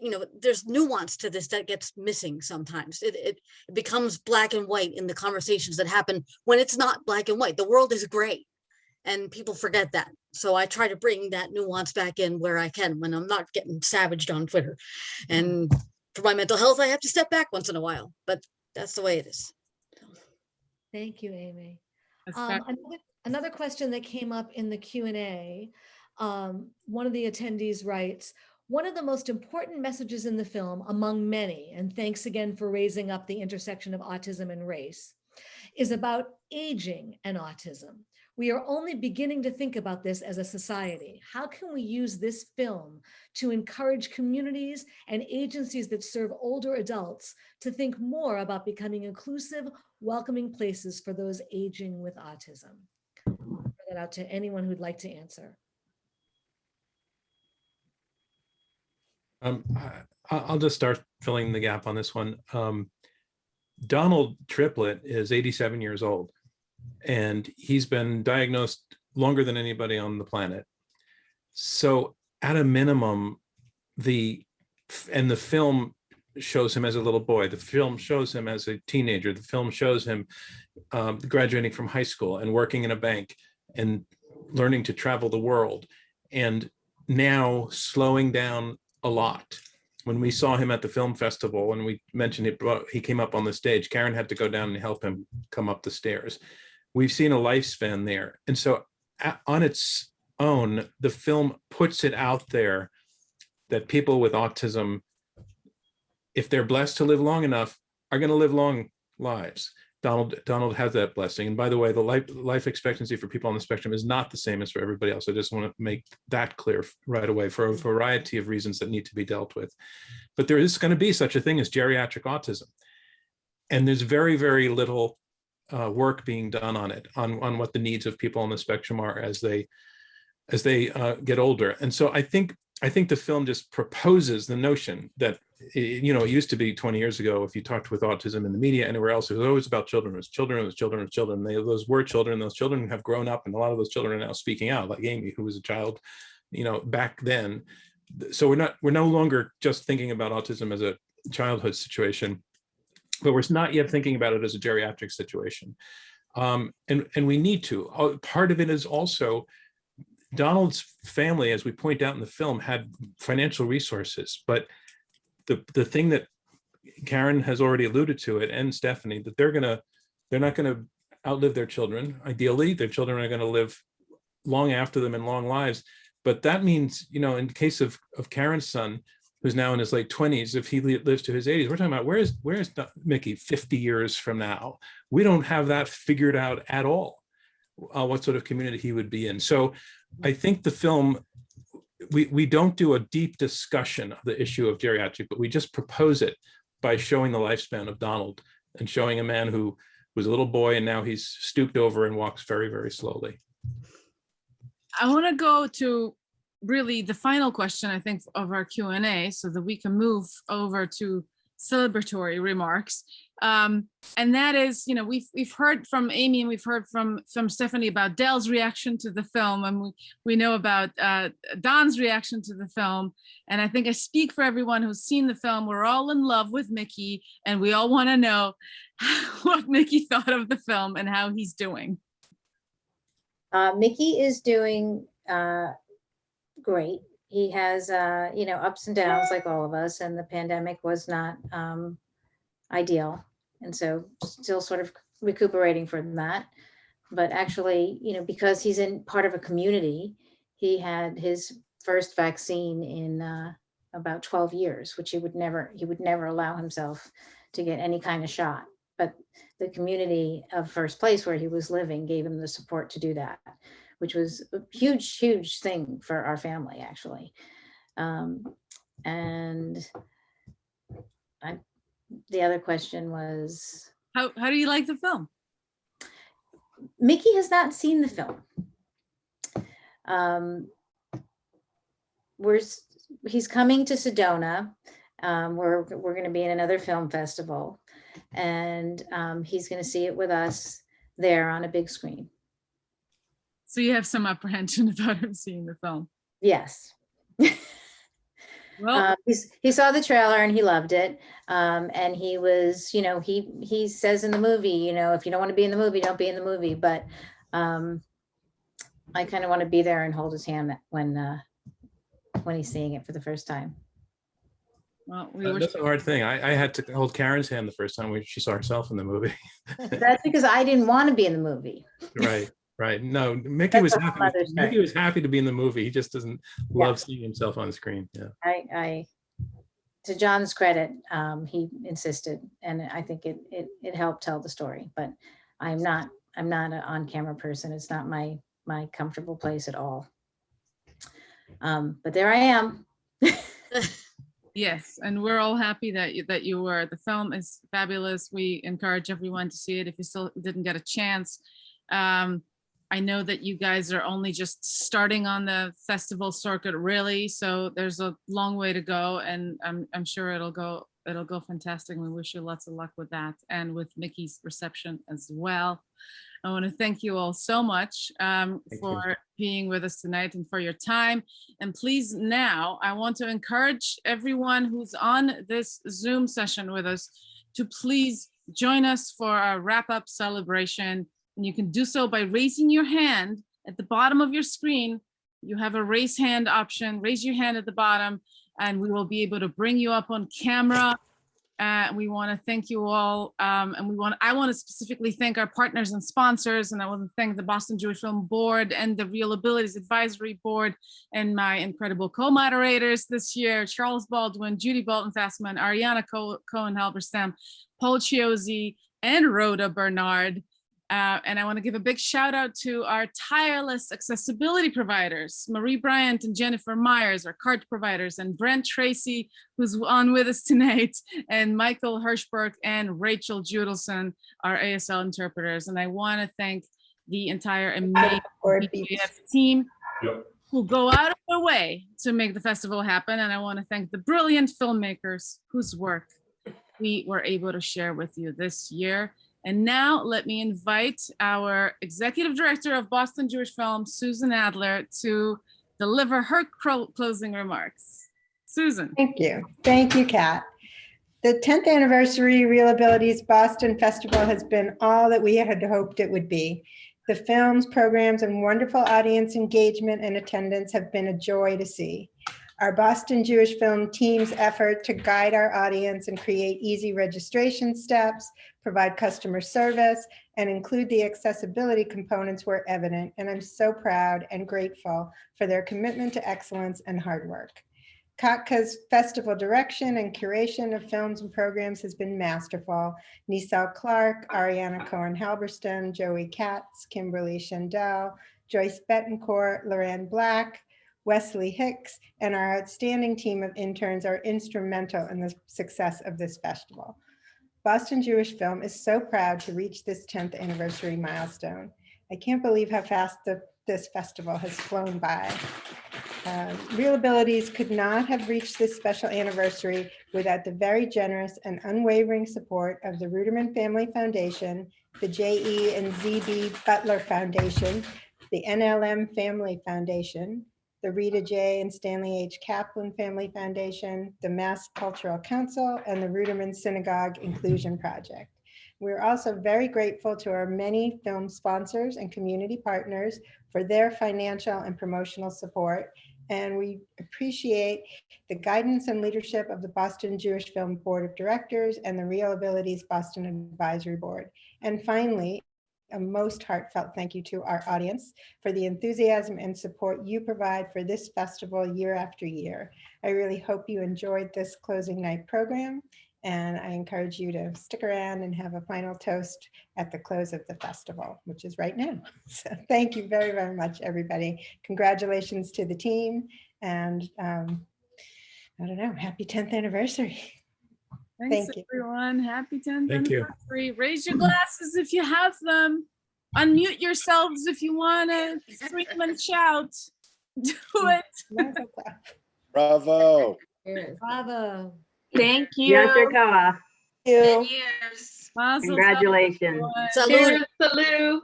you know there's nuance to this that gets missing sometimes. It, it it becomes black and white in the conversations that happen when it's not black and white. The world is gray and people forget that. So I try to bring that nuance back in where I can when I'm not getting savaged on Twitter. And for my mental health, I have to step back once in a while, but that's the way it is. Thank you, Amy. Um, another, another question that came up in the Q and A, um, one of the attendees writes, one of the most important messages in the film, among many, and thanks again for raising up the intersection of autism and race, is about aging and autism. We are only beginning to think about this as a society. How can we use this film to encourage communities and agencies that serve older adults to think more about becoming inclusive, welcoming places for those aging with autism? Throw That out to anyone who'd like to answer. Um, I, I- I'll just start filling the gap on this one. Um, Donald Triplett is 87 years old, and he's been diagnosed longer than anybody on the planet. So, at a minimum, the and the film shows him as a little boy. The film shows him as a teenager. The film shows him um, graduating from high school and working in a bank and learning to travel the world, and now slowing down a lot. When we saw him at the film festival and we mentioned it, he came up on the stage, Karen had to go down and help him come up the stairs. We've seen a lifespan there. And so on its own, the film puts it out there that people with autism, if they're blessed to live long enough, are going to live long lives. Donald Donald has that blessing. And by the way, the life life expectancy for people on the spectrum is not the same as for everybody else. I just want to make that clear right away for a variety of reasons that need to be dealt with. But there is going to be such a thing as geriatric autism. And there's very, very little uh, work being done on it, on, on what the needs of people on the spectrum are as they as they uh, get older. And so I think I think the film just proposes the notion that i- you know it used to be 20 years ago if you talked with autism in the media anywhere else it was always about children it was children it was children it was children. They, those were children those children have grown up and a lot of those children are now speaking out like amy who was a child you know back then. So we're not we're no longer just thinking about autism as a childhood situation but we're not yet thinking about it as a geriatric situation. Um, and and we need to. Uh, part of it is also Donald's family, as we point out in the film, had financial resources, but the the thing that Karen has already alluded to it and Stephanie that they're gonna they're not gonna outlive their children. Ideally, their children are gonna live long after them in long lives. But that means, you know, in case of of Karen's son, who's now in his late 20s, if he lives to his 80s, we're talking about where's where's Mickey 50 years from now? We don't have that figured out at all. Uh, what sort of community he would be in. So I think the film, we, we don't do a deep discussion of the issue of geriatric, but we just propose it by showing the lifespan of Donald and showing a man who was a little boy and now he's stooped over and walks very, very slowly. I want to go to really the final question, I think, of our Q and A so that we can move over to celebratory remarks. Um, and that is, you know, we've we've heard from Amy and we've heard from from Stephanie about Dell's reaction to the film, and we we know about uh, Don's reaction to the film. And I think I speak for everyone who's seen the film. We're all in love with Mickey, and we all want to know what Mickey thought of the film and how he's doing. Uh, Mickey is doing uh, great. He has, uh, you know, ups and downs like all of us, and the pandemic was not um, ideal. And so still sort of recuperating from that. But actually, you know, because he's in part of a community, he had his first vaccine in uh, about 12 years, which he would never, he would never allow himself to get any kind of shot. But the community of First Place where he was living gave him the support to do that, which was a huge, huge thing for our family, actually. Um, and I, the other question was, How how do you like the film? Mickey has not seen the film. Um, we're, he's coming to Sedona. Um, we're, we're gonna be in another film festival. And, um, he's gonna see it with us there on a big screen. So you have some apprehension about him seeing the film. Yes. Well, Uh, he's, he saw the trailer and he loved it. Um, and he was, you know, he, he says in the movie, you know, if you don't want to be in the movie, don't be in the movie, but, um, I kind of want to be there and hold his hand when, uh, when he's seeing it for the first time. well, we Uh, That's a hard thing. I, I had to hold Karen's hand the first time when she saw herself in the movie. That's because I didn't want to be in the movie. Right, right. No, Mickey That's was happy. nother story. Mickey was happy to be in the movie. He just doesn't love seeing himself on screen. Yeah. I, I, to John's credit, um, he insisted, and I think it, it, it helped tell the story, but I'm not, I'm not an on-camera person. It's not my, my comfortable place at all. Um, but there I am. Yes, and we're all happy that you, that you were. The film is fabulous. We encourage everyone to see it if you still didn't get a chance. Um, I know that you guys are only just starting on the festival circuit, really, so there's a long way to go, and I'm I'm sure it'll go it'll go fantastic. We wish you lots of luck with that and with Mickey's reception as well. I want to thank you all so much um, Thank you. for being with us tonight and for your time. And please now, I want to encourage everyone who's on this Zoom session with us to please join us for our wrap-up celebration. And you can do so by raising your hand at the bottom of your screen. You have a raise hand option, raise your hand at the bottom, and we will be able to bring you up on camera. Uh, we want to thank you all. Um, and we want, I want to specifically thank our partners and sponsors, and I want to thank the Boston Jewish Film Board and the ReelAbilities Advisory Board and my incredible co-moderators this year, Charles Baldwin, Judy Bolton Fasman, Ariana Co- Cohen Halberstam, Paul Chiozzi, and Rhoda Bernard. Uh, and I want to give a big shout out to our tireless accessibility providers, Marie Bryant and Jennifer Myers, our CART providers, and Brent Tracy, who's on with us tonight, and Michael Hirschberg and Rachel Judelson, our ASL interpreters. And I want to thank the entire amazing BJF team who go out of their way to make the festival happen. And I want to thank the brilliant filmmakers whose work we were able to share with you this year. And now let me invite our executive director of Boston Jewish Film, Susan Adler, to deliver her closing remarks. Susan. Thank you. Thank you, Kat. The 10th anniversary ReelAbilities Boston Festival has been all that we had hoped it would be. The films, programs, and wonderful audience engagement and attendance have been a joy to see. Our Boston Jewish Film team's effort to guide our audience and create easy registration steps, provide customer service, and include the accessibility components were evident, and I'm so proud and grateful for their commitment to excellence and hard work. Katka's festival direction and curation of films and programs has been masterful. Nisal Clark, Ariana Cohen Halberstam, Joey Katz, Kimberly Shandell, Joyce Betancourt, Loran Black, Wesley Hicks, and our outstanding team of interns are instrumental in the success of this festival. Boston Jewish Film is so proud to reach this 10th anniversary milestone. I can't believe how fast the, this festival has flown by. Um, ReelAbilities could not have reached this special anniversary without the very generous and unwavering support of the Ruderman Family Foundation, the J.E. and Z.B. Butler Foundation, the NLM Family Foundation, the Rita J. and Stanley H. Kaplan Family Foundation, the Mass Cultural Council, and the Ruderman Synagogue Inclusion Project. We're also very grateful to our many film sponsors and community partners for their financial and promotional support. And we appreciate the guidance and leadership of the Boston Jewish Film Board of Directors and the ReelAbilities Boston Advisory Board. And finally, a most heartfelt thank you to our audience for the enthusiasm and support you provide for this festival year after year. I really hope you enjoyed this closing night program and I encourage you to stick around and have a final toast at the close of the festival, which is right now. So thank you very, very much, everybody. Congratulations to the team and um, I don't know, happy 10th anniversary. Thanks, Thank you. everyone. Happy 10th Thank you. anniversary. Raise your glasses if you have them. Unmute yourselves if you want to scream and shout. Do it. Bravo. Bravo. Thank you. Yasher Koach. Ten years. Mazel tov, Congratulations. everyone. Salud.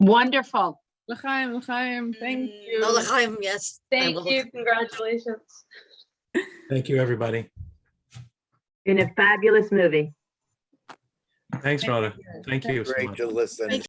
Wonderful. L'chaim, l'chaim. Thank mm. you. No, l'chaim, yes. Thank you. Congratulations. Thank you, everybody. Been a fabulous movie. Thanks, Rhoda. Thank you so Great much. to listen. Thank